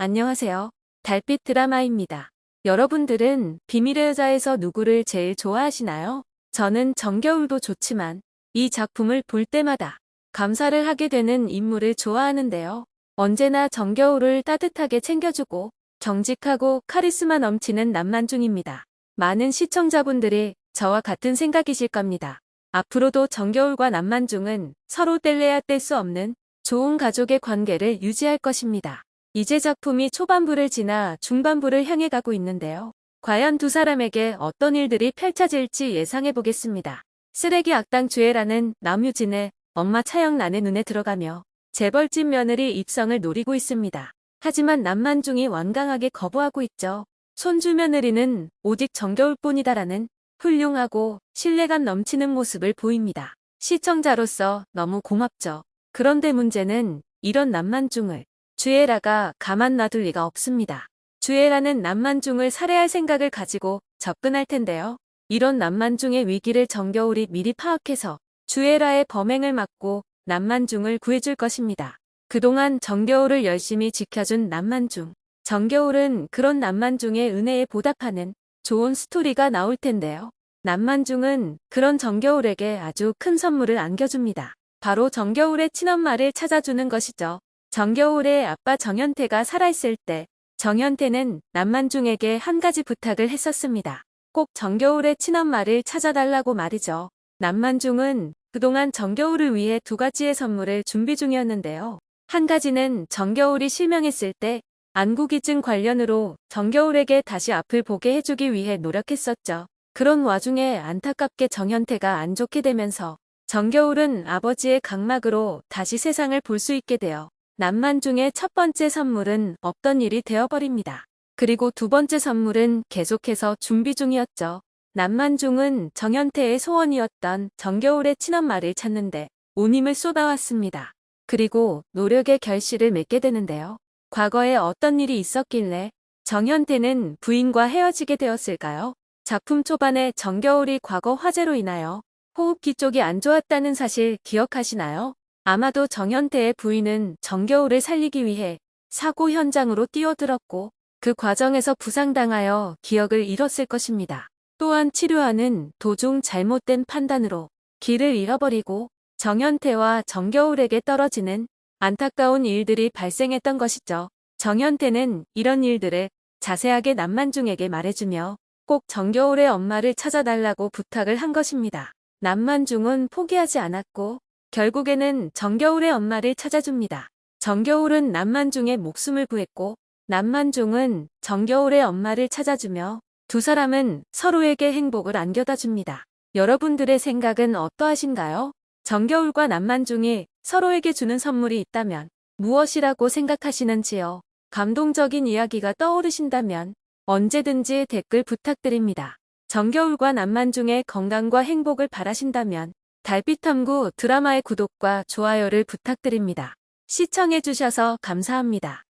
안녕하세요. 달빛 드라마입니다. 여러분들은 비밀의 여자에서 누구를 제일 좋아하시나요? 저는 정겨울도 좋지만 이 작품을 볼 때마다 감사를 하게 되는 인물을 좋아하는데요. 언제나 정겨울을 따뜻하게 챙겨주고 정직하고 카리스마 넘치는 남만중입니다. 많은 시청자분들이 저와 같은 생각이실 겁니다. 앞으로도 정겨울과 남만중은 서로 뗄래야 뗄 수 없는 좋은 가족의 관계를 유지할 것입니다. 이제 작품이 초반부를 지나 중반부를 향해 가고 있는데요. 과연 두 사람에게 어떤 일들이 펼쳐질지 예상해 보겠습니다. 쓰레기 악당 주애라는 남유진의 엄마 차영란의 눈에 들어가며 재벌집 며느리 입성을 노리고 있습니다. 하지만 남만중이 완강하게 거부하고 있죠. 손주 며느리는 오직 정겨울 뿐이다라는 훌륭하고 신뢰감 넘치는 모습을 보입니다. 시청자로서 너무 고맙죠. 그런데 문제는 이런 남만중을 주애라가 가만 놔둘 리가 없습니다. 주애라는 남만중을 살해할 생각을 가지고 접근할 텐데요. 이런 남만중의 위기를 정겨울이 미리 파악해서 주애라의 범행을 막고 남만중을 구해줄 것입니다. 그동안 정겨울을 열심히 지켜준 남만중. 정겨울은 그런 남만중의 은혜에 보답하는 좋은 스토리가 나올 텐데요. 남만중은 그런 정겨울에게 아주 큰 선물을 안겨줍니다. 바로 정겨울의 친엄마를 찾아주는 것이죠. 정겨울의 아빠 정현태가 살아있을 때 정현태는 남만중에게 한 가지 부탁을 했었습니다. 꼭 정겨울의 친엄마를 찾아달라고 말이죠. 남만중은 그동안 정겨울을 위해 두 가지의 선물을 준비 중이었는데요. 한 가지는 정겨울이 실명했을 때 안구기증 관련으로 정겨울에게 다시 앞을 보게 해주기 위해 노력했었죠. 그런 와중에 안타깝게 정현태가 안 좋게 되면서 정겨울은 아버지의 각막으로 다시 세상을 볼 수 있게 되어 남만중의 첫 번째 선물은 없던 일이 되어버립니다. 그리고 두 번째 선물은 계속해서 준비 중이었죠. 남만중은 정현태의 소원이었던 정겨울의 친엄마를 찾는데 온 힘을 쏟아왔습니다. 그리고 노력의 결실을 맺게 되는데요. 과거에 어떤 일이 있었길래 정현태는 부인과 헤어지게 되었을까요? 작품 초반에 정겨울이 과거 화재로 인하여 호흡기 쪽이 안 좋았다는 사실 기억하시나요? 아마도 정현태의 부인은 정겨울을 살리기 위해 사고 현장으로 뛰어들었고 그 과정에서 부상당하여 기억을 잃었을 것입니다. 또한 치료하는 도중 잘못된 판단으로 길을 잃어버리고 정현태와 정겨울에게 떨어지는 안타까운 일들이 발생했던 것이죠. 정현태는 이런 일들을 자세하게 남만중에게 말해주며 꼭 정겨울의 엄마를 찾아달라고 부탁을 한 것입니다. 남만중은 포기하지 않았고 결국에는 정겨울의 엄마를 찾아줍니다. 정겨울은 남만중의 목숨을 구했고 남만중은 정겨울의 엄마를 찾아주며 두 사람은 서로에게 행복을 안겨다 줍니다. 여러분들의 생각은 어떠하신가요? 정겨울과 남만중이 서로에게 주는 선물이 있다면 무엇이라고 생각하시는지요? 감동적인 이야기가 떠오르신다면 언제든지 댓글 부탁드립니다. 정겨울과 남만중의 건강과 행복을 바라신다면 달빛탐구 드라마의 구독과 좋아요를 부탁드립니다. 시청해주셔서 감사합니다.